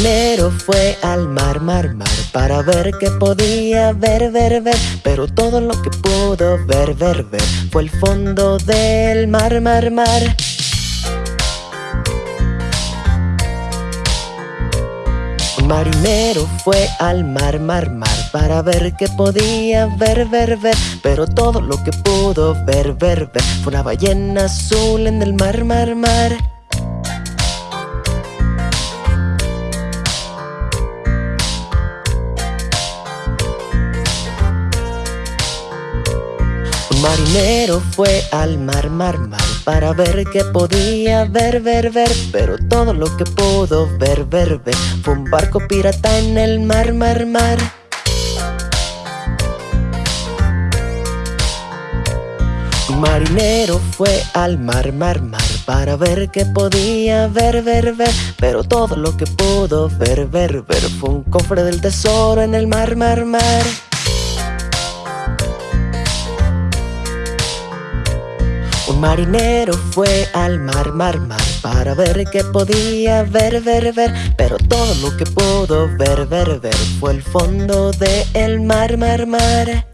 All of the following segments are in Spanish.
marinero fue al mar, mar, mar Para ver qué podía ver, ver, ver. Pero todo lo que pudo ver, ver, ver Fue el fondo del mar, mar, mar. Marinero fue al mar, mar, mar Para ver qué podía ver, ver, ver. Pero todo lo que pudo ver, ver, ver Fue una ballena azul en el mar, mar, mar marinero fue al mar, mar, mar Para ver qué podía ver, ver, ver Pero todo lo que pudo ver, ver, ver Fue un barco pirata en el mar, mar, mar. Marinero fue al mar, mar, mar Para ver qué podía ver, ver, ver Pero todo lo que pudo ver, ver, ver Fue un cofre del tesoro en el mar, mar, mar marinero fue al mar, mar, mar Para ver qué podía ver, ver, ver. Pero todo lo que pudo ver, ver, ver Fue el fondo del el mar, mar, mar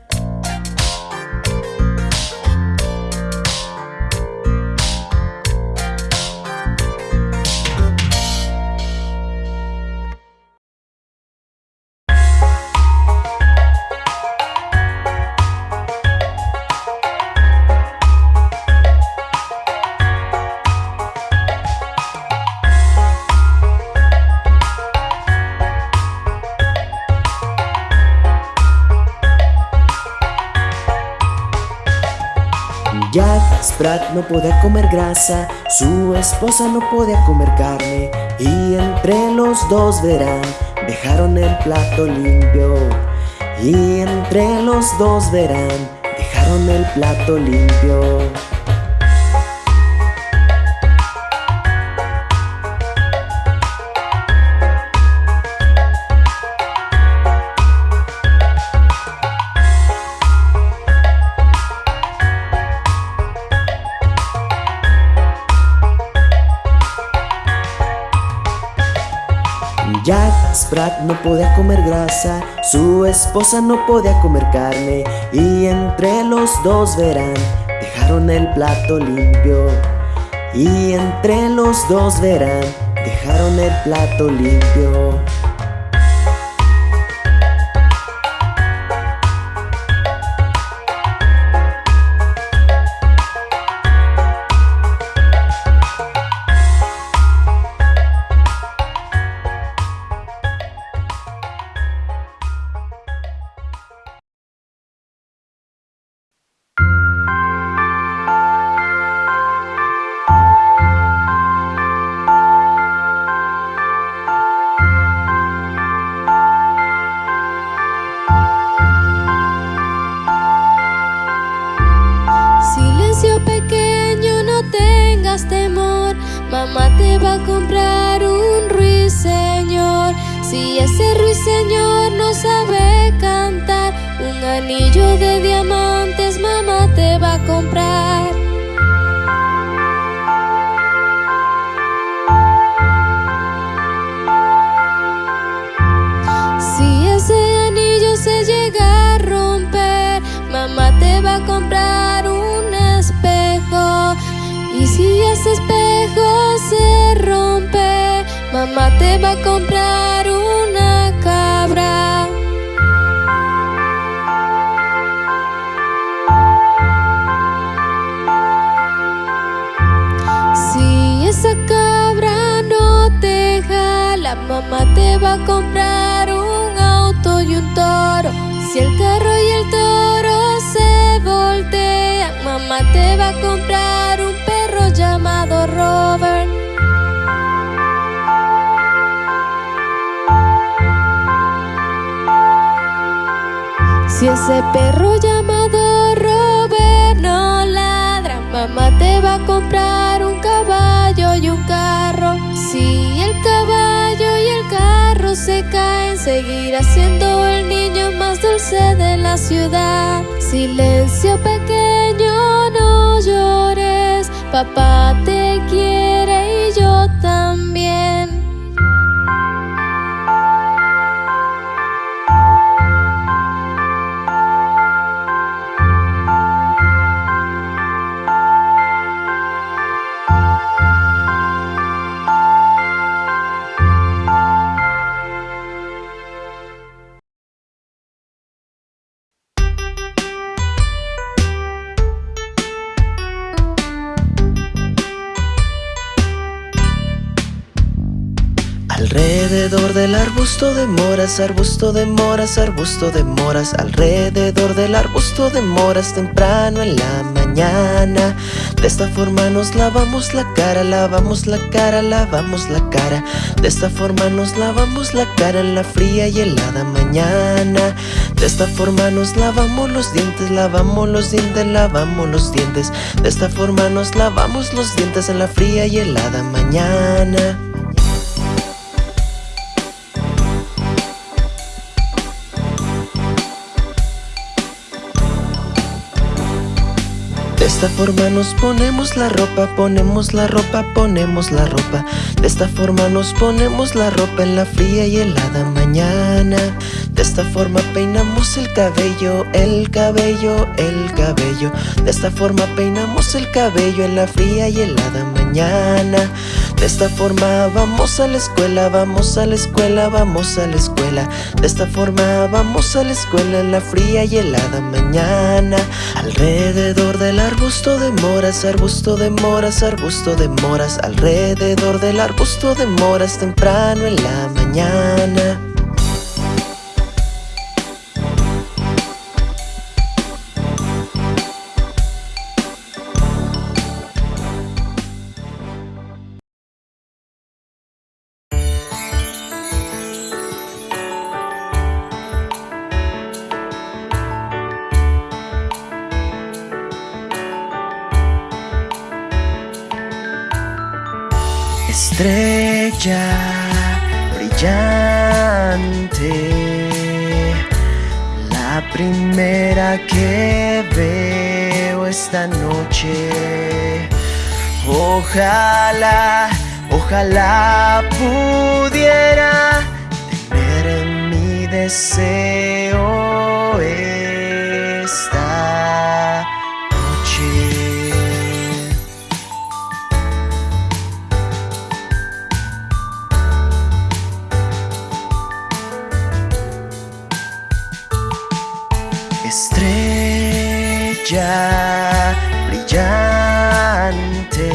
Jack Sprat no podía comer grasa, su esposa no podía comer carne Y entre los dos verán, dejaron el plato limpio. Y entre los dos verán, dejaron el plato limpio no podía comer grasa, su esposa no podía comer carne Y entre los dos verán, dejaron el plato limpio. Y entre los dos verán, dejaron el plato limpio mamá te va a comprar una cabra. Si esa cabra no te jala, mamá te va a comprar un auto y un toro. Si el carro y el toro se voltean, mamá te va a comprar un perro llamado Robert. Si ese perro llamado Robert no ladra, mamá te va a comprar un caballo y un carro. Si el caballo y el carro se caen, seguirá siendo el niño más dulce de la ciudad. Silencio pequeño, no llores, papá te quiere del arbusto de moras, arbusto de moras, arbusto de moras Alrededor del arbusto de moras temprano en la mañana. De esta forma nos lavamos la cara, lavamos la cara, lavamos la cara. De esta forma nos lavamos la cara en la fría y helada mañana. De esta forma nos lavamos los dientes, lavamos los dientes, lavamos los dientes. De esta forma nos lavamos los dientes en la fría y helada mañana esta forma nos ponemos la ropa, ponemos la ropa, ponemos la ropa. De esta forma nos ponemos la ropa en la fría y helada mañana. De esta forma peinamos el cabello, el cabello, el cabello. De esta forma peinamos el cabello en la fría y helada mañana De esta forma vamos a la escuela, vamos a la escuela, vamos a la escuela. De esta forma vamos a la escuela en la fría y helada mañana. Alrededor del arbusto de moras, arbusto de moras, arbusto de moras. Alrededor del arbusto de moras temprano en la mañana Brillante. La primera que veo esta noche. Ojalá, ojalá pudiera tener mi deseo brillante.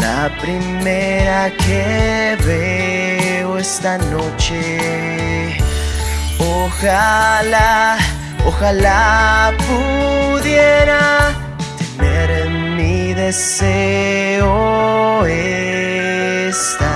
La primera que veo esta noche. Ojalá, ojalá pudiera tener mi deseo esta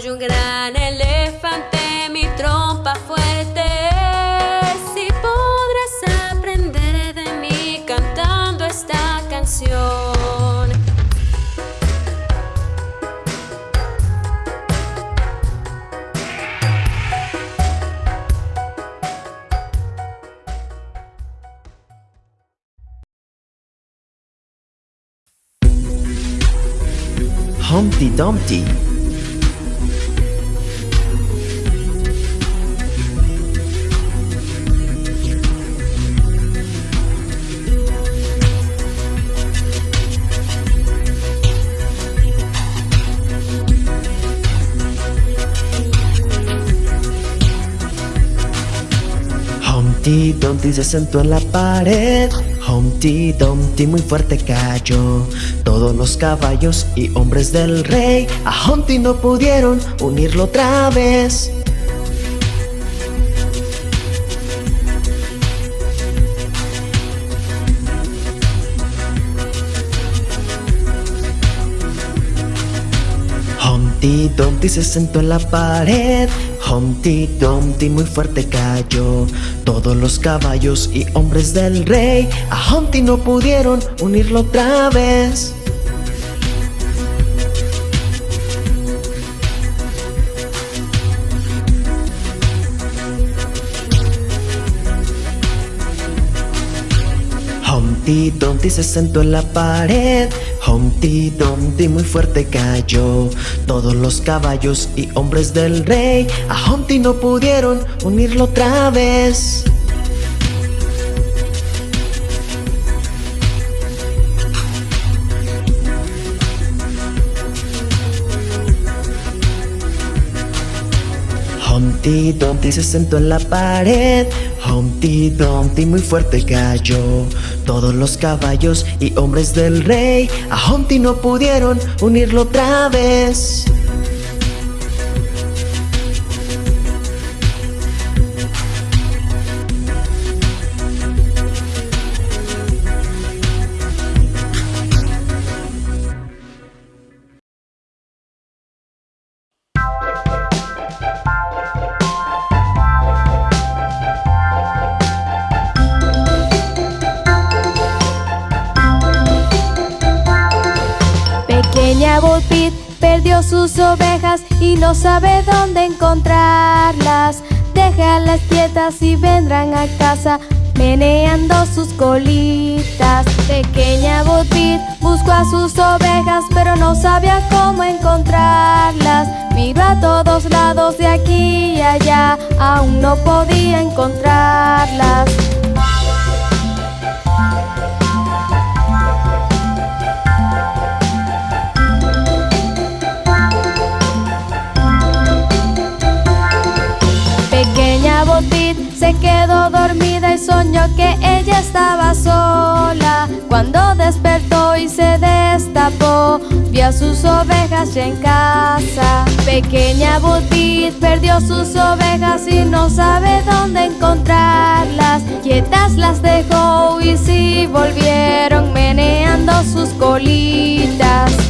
Soy un gran elefante, mi trompa fuerte y podrás aprender de mí cantando esta canción. Humpty Dumpty Humpty Dumpty se sentó en la pared. Humpty Dumpty muy fuerte cayó. Todos los caballos y hombres del rey A Humpty no pudieron unirlo otra vez. Humpty Dumpty se sentó en la pared Humpty Dumpty muy fuerte cayó. Todos los caballos y hombres del rey A Humpty no pudieron unirlo otra vez. Humpty Dumpty se sentó en la pared Humpty Dumpty muy fuerte cayó. Todos los caballos y hombres del rey A Humpty no pudieron unirlo otra vez Humpty Dumpty se sentó en la pared. Humpty Dumpty muy fuerte cayó. Todos los caballos y hombres del rey A Humpty no pudieron unirlo otra vez y no sabe dónde encontrarlas. Déjalas quietas y vendrán a casa meneando sus colitas. Pequeña Bo Peep buscó a sus ovejas pero no sabía cómo encontrarlas. Miró a todos lados de aquí y allá, aún no podía encontrarlas. Peep se quedó dormida y soñó que ella estaba sola. Cuando despertó y se destapó, vio a sus ovejas ya en casa. Pequeña Bo Peep perdió sus ovejas y no sabe dónde encontrarlas. Quietas las dejó y sí volvieron meneando sus colitas.